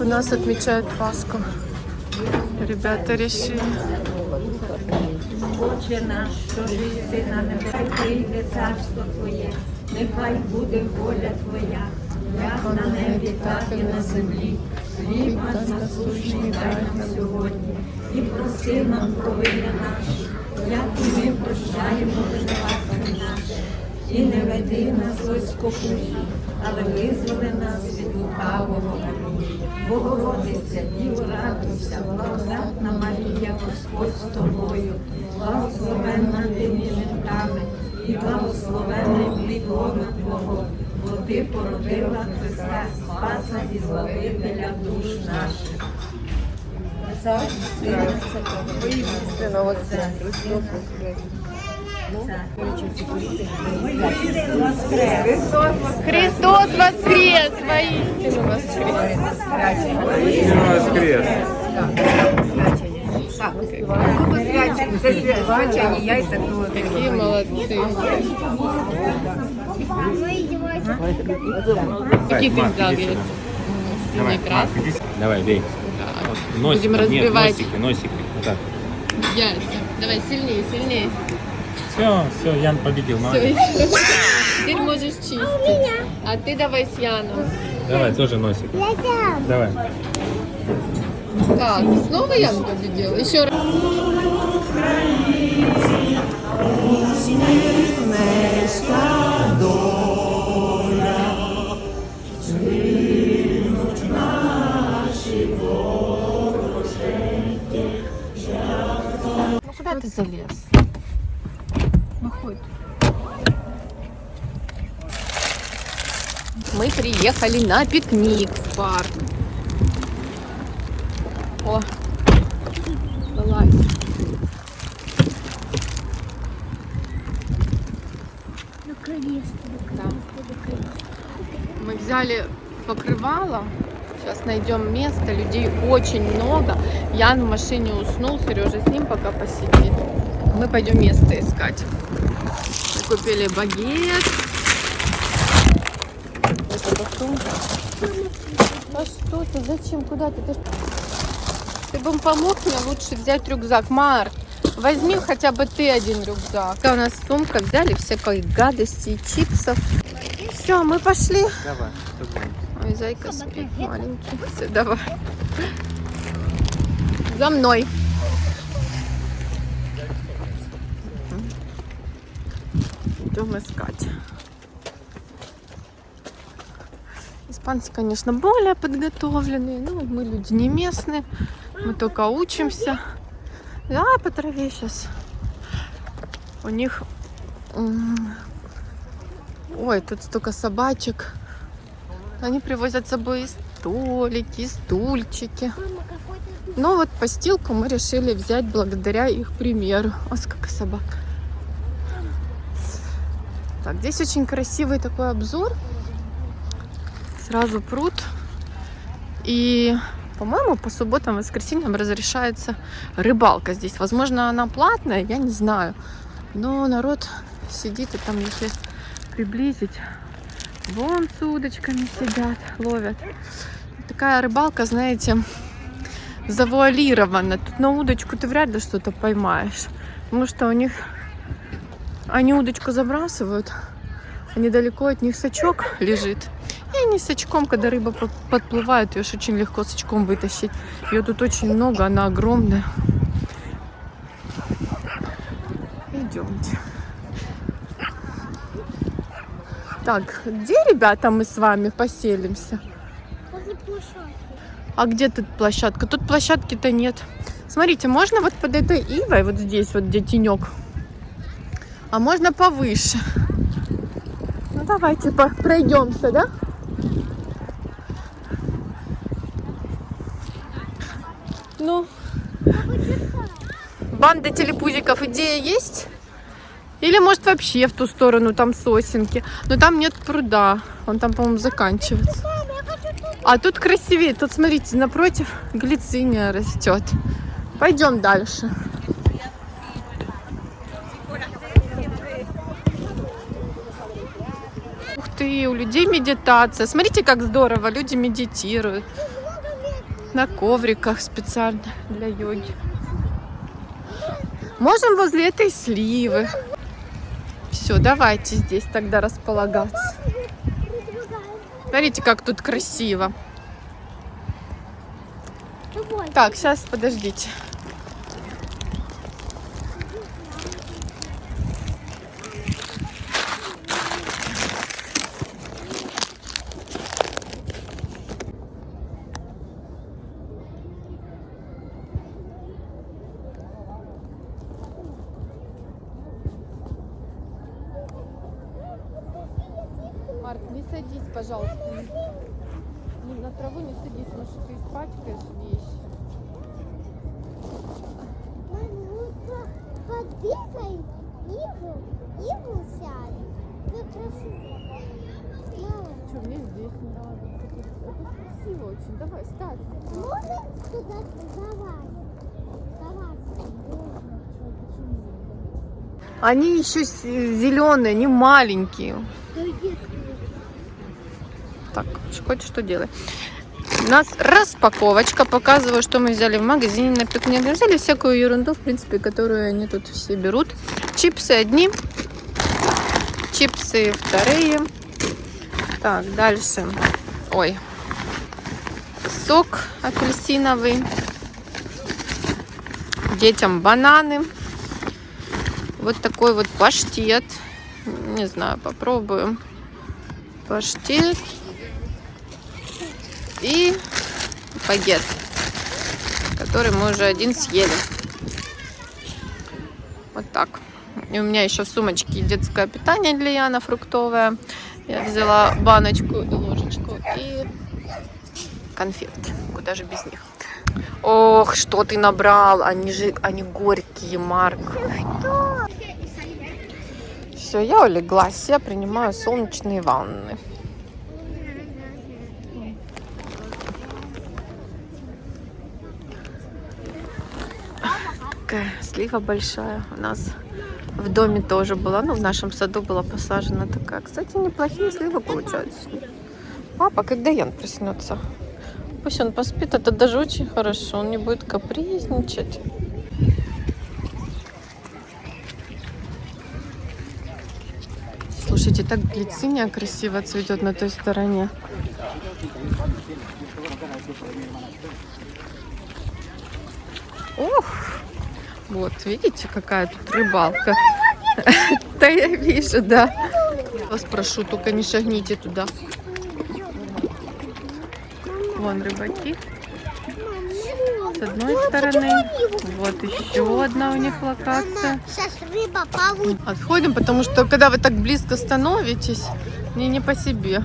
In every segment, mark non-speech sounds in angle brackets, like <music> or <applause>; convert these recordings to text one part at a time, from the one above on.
у нас отмечают Пасху. Ребята решили. Отче наш, що жиси на небесах, прийде царство Твоє, нехай буде воля Твоя, як на небі, так і на землі. Хліб насущний дай нам сьогодні, і прости нам провини наші, як і ми прощаємо винуватцям нашим. І не веди нас у спокусу, але визволи нас від лукавого. Богородиця, Діво радуйся, благодатна Марія, Господь з тобою, благословенна ти між жінками, і благословенний плід лона Твого, бо ти породила Христа Спаса і Збавителя душ наших. Сина Істинного Отця. Христос воскрес! Воистину воскрес! воскрес. Какие молодцы! Какие ты взял яйца? Давай, Давай, бей. Так. Носики, Будем нет, разбивать носики, носики. Вот так. яйца. Давай, сильнее, сильнее. Все, все, Ян победил, молодец. Теперь можешь чистить. А ты давай с Яном. Давай, тоже носик. Давай. Так, снова Ян победил? Еще раз. Ну куда ты залез? Выходит. Мы приехали на пикник в парк. О, вылазь. Да. Мы взяли покрывало. Сейчас найдем место. Людей очень много. Ян в машине уснул. Сережа с ним пока посидит. Мы пойдем место искать. Мы купили багет. Это потом. А что ты? Зачем? Куда ты? Ты, ты бы помог мне лучше взять рюкзак. Марк, возьми хотя бы ты один рюкзак. У нас сумка. Взяли всякой гадости и чипсов. Все, мы пошли. Давай. Ой, зайка спит маленький. Все, давай. За мной. Идем искать. Испанцы, конечно, более подготовленные. Ну, мы люди не местные. Мы только учимся. Да, по траве сейчас. У них... Ой, тут столько собачек. Они привозят с собой и столики, стульчики. Но вот постилку мы решили взять благодаря их примеру. О, сколько собак. Так, здесь очень красивый такой обзор. Сразу пруд. И, по-моему, по субботам, воскресеньям разрешается рыбалка здесь. Возможно, она платная, я не знаю. Но народ сидит и там, если приблизить, Вон с удочками сидят, ловят. Такая рыбалка, знаете, завуалирована. Тут на удочку ты вряд ли что-то поймаешь. Потому что у них... Они удочку забрасывают, а недалеко от них сачок лежит. И они с очком, когда рыба по- подплывает, ее очень легко с очком вытащить. Ее тут очень много, она огромная. Идемте. Так, где, ребята, мы с вами поселимся? А где тут площадка? Тут площадки-то нет. Смотрите, можно вот под этой ивой, вот здесь вот, где тенек. А можно повыше. Ну, давайте пройдемся, да? Ну, банда телепузиков, идея есть? Или может вообще в ту сторону, там сосенки. Но там нет пруда. Он там, по-моему, заканчивается. А тут красивее. Тут, смотрите, напротив глициния растет. Пойдем дальше. Ух ты, у людей медитация. Смотрите, как здорово, люди медитируют. на ковриках специально для йоги. Можем возле этой сливы. Все, давайте здесь тогда располагаться. Смотрите, как тут красиво. Так, сейчас подождите. Марк, не садись, пожалуйста. Не- На траву не садись, потому что ты испачкаешь вещи. Подбегай, Иву, Иву сядет. Вы красиво. Что, мне здесь не надо. Красиво очень. Давай, ставь. можно туда давай? Давай. Они еще зеленые, они маленькие. Да Так, хоть что делай. У нас распаковочка. Показываю, что мы взяли в магазине на пикник. Взяли всякую ерунду, в принципе, которую они тут все берут. Чипсы одни, чипсы вторые. Так, дальше. Ой. Сок апельсиновый. Детям бананы. Вот такой вот паштет. Не знаю, попробуем. Паштет и багет, который мы уже один съели. Вот так. И у меня еще в сумочке детское питание для Яна фруктовое. Я взяла баночку и ложечку и конфет. Куда же без них? Ох, что ты набрал? Они же, они горькие, Марк. Все, я улеглась, я принимаю солнечные ванны. Такая слива большая у нас в доме тоже была. Ну, в нашем саду была посажена такая. Кстати, неплохие сливы получаются. Папа, когда Ян проснется? Пусть он поспит, это даже очень хорошо. Он не будет капризничать. Слушайте, так глициния красиво цветет на той стороне. Ух! Вот, видите, какая тут рыбалка? <laughs> Да я вижу, да. Вас прошу, только не шагните туда. Вон рыбаки. С одной стороны. Вот еще одна у них локация. Сейчас рыба получит. Отходим, потому что когда вы так близко становитесь, мне не по себе.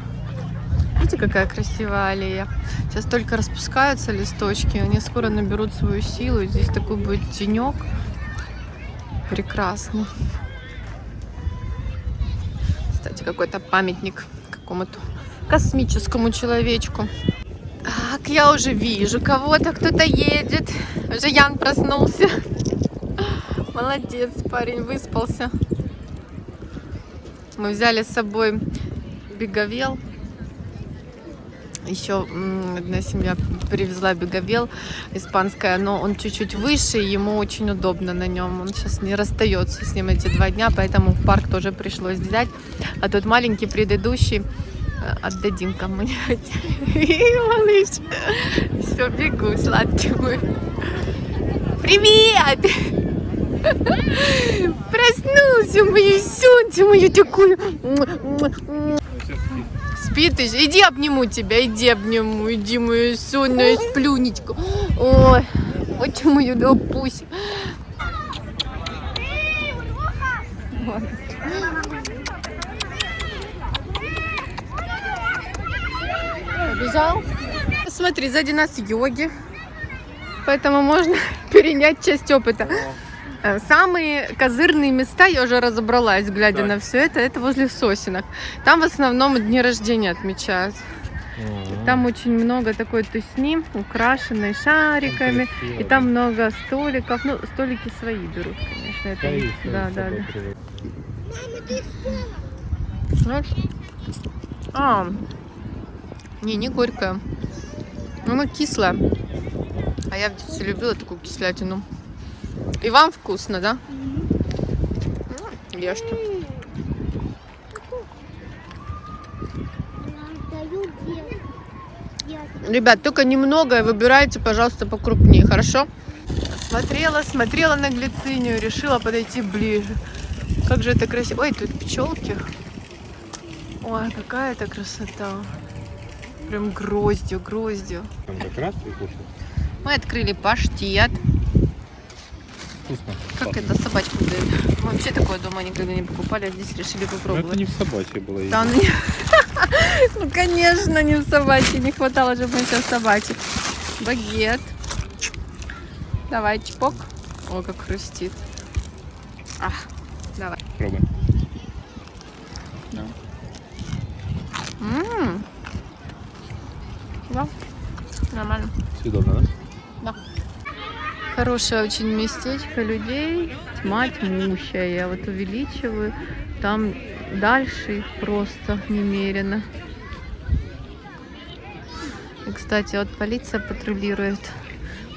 Видите, какая красивая аллея. Сейчас только распускаются листочки, они скоро наберут свою силу. Здесь такой будет тенек. Прекрасно. Кстати, какой-то памятник какому-то космическому человечку. Так, я уже вижу кого-то, кто-то едет. Уже Ян проснулся. Молодец, парень, выспался. Мы взяли с собой беговел. Еще одна семья привезла беговел испанская, но он чуть-чуть выше, ему очень удобно на нем. Он сейчас не расстается с ним эти два дня, поэтому в парк тоже пришлось взять. А тот маленький предыдущий э, отдадим кому-нибудь. <laughs> Малыш, все, бегу, сладкий мой. Привет! <laughs> Проснулся, мое солнце, мое такое. Спит еще. Иди обниму тебя, иди обниму, иди мою сонную сплюнечку. Ой, вот мою пусть. Побежал? Смотри, сзади нас йоги. Поэтому можно <laughs> перенять часть опыта. Э, Самые козырные места я уже разобралась, глядя Так. на все это. Это возле сосенок. Там в основном дни рождения отмечают. Там очень много такой тусни, украшенной шариками. И там много столиков. Ну, столики свои берут, конечно. Это не- да, да, да. Знаешь? А, не, не горькая. Она кислая. А я в детстве любила такую кислятину. И вам вкусно, да? М, Ешьте. Ребят, только немного и выбирайте, пожалуйста, покрупнее, хорошо? Смотрела, смотрела на глицинию, решила подойти ближе. Как же это красиво. Ой, тут пчелки. Ой, какая это красота. Прям гроздью, гроздью. Мы открыли паштет. Вкусно. Как это собачкам дают? Мы вообще такое дома никогда не покупали, а здесь решили Ну, это попробовать. не в собачьей было. Да, ну, не- <laughs> ну, конечно, не в собачьей. Не хватало же мы сейчас собачек. Багет. Давай, чпок. О, как хрустит. Ах, давай. Пробуй. М. Да, нормально. Съедобно, да? Хорошее очень местечко людей. Тьма тьмущая. Я вот увеличиваю. Там дальше их просто немерено. И, кстати, вот полиция патрулирует.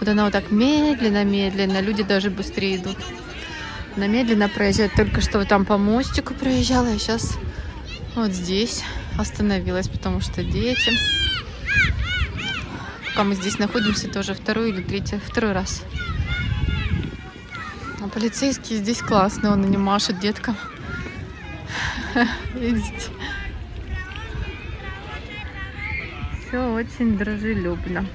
Вот она вот так медленно-медленно. Люди даже быстрее идут. Она медленно проезжает. Только что вот там по мостику проезжала. А сейчас вот здесь остановилась, потому что дети. Пока мы здесь находимся, тоже второй или третий, второй раз. А полицейские здесь классные, он и не машет деткам. <laughs> Видите? Все очень дружелюбно.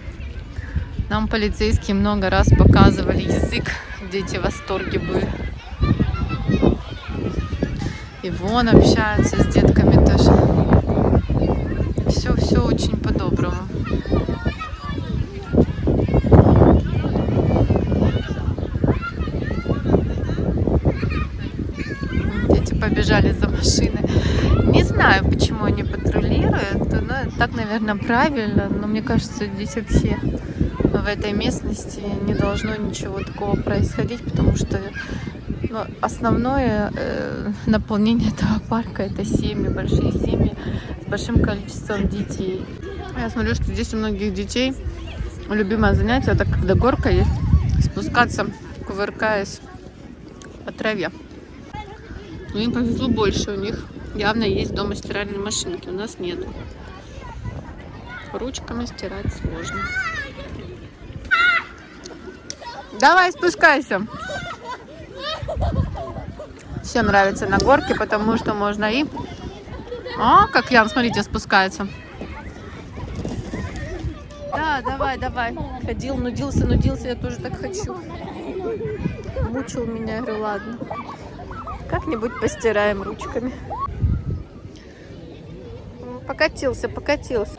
Нам полицейские много раз показывали язык, дети в восторге были. И вон общаются с детками тоже. Все, все очень по-доброму. Дети побежали за машиной. Не знаю, почему они патрулируют. Ну, так, наверное, правильно. Но мне кажется, здесь вообще в этой местности не должно ничего такого происходить, потому что ну, основное э, наполнение этого парка это семьи, большие семьи с большим количеством детей. Я смотрю, что здесь у многих детей любимое занятие, это когда горка есть, спускаться, кувыркаясь по траве. Но им повезло больше, у них явно есть дома стиральные машинки, у нас нет. Ручками стирать сложно. Давай, спускайся. Всем нравится на горке, потому что можно и... А, как Ян, смотрите, спускается. Да, давай, давай. Ходил, нудился, нудился, я тоже так хочу. Мучил меня, я говорю, ладно. Как-нибудь постираем ручками. Покатился, покатился.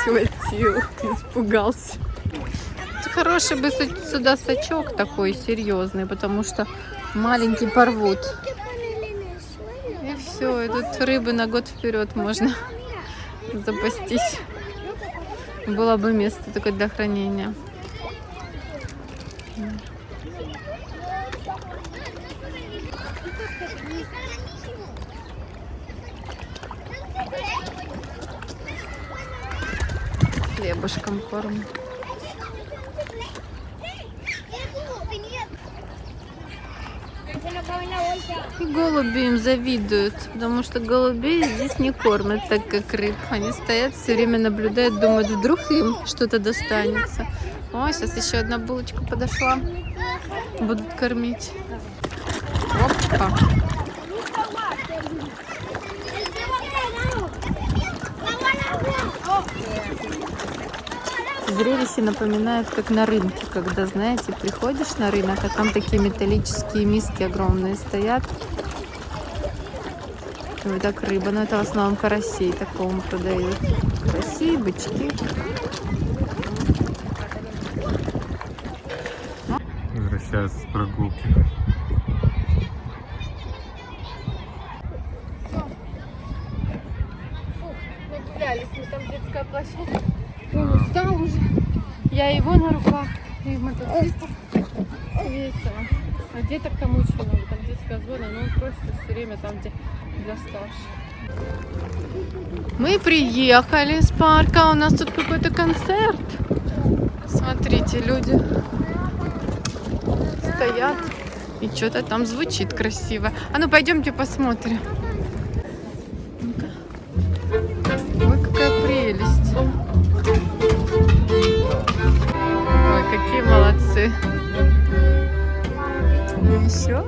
Схватил, испугался. Хороший бы сюда сачок такой серьезный, потому что маленький порвут. И все, и тут рыбы на год вперед можно запастись. Было бы место только для хранения. Хлебушком корм. И голуби им завидуют, потому что голубей здесь не кормят так, как рыб. Они стоят, все время наблюдают, думают, вдруг им что-то достанется. О, сейчас еще одна булочка подошла. Будут кормить. Опа. Зрелище напоминает, как на рынке, когда, знаете, приходишь на рынок, а там такие металлические миски огромные стоят. И вот так рыба, но это в основном карасей такому продают. Караси, бычки. Возвращаются с прогулки. Нагулялись мы там детская площадка. Устал уже. Я его на руках. И мотоцикл. Весело. А деток там очень много. Там детская зона, но он просто все время там, где для старших. Мы приехали из парка, у нас тут какой-то концерт. Смотрите, люди стоят и что-то там звучит красиво. А ну пойдемте посмотрим. Еще.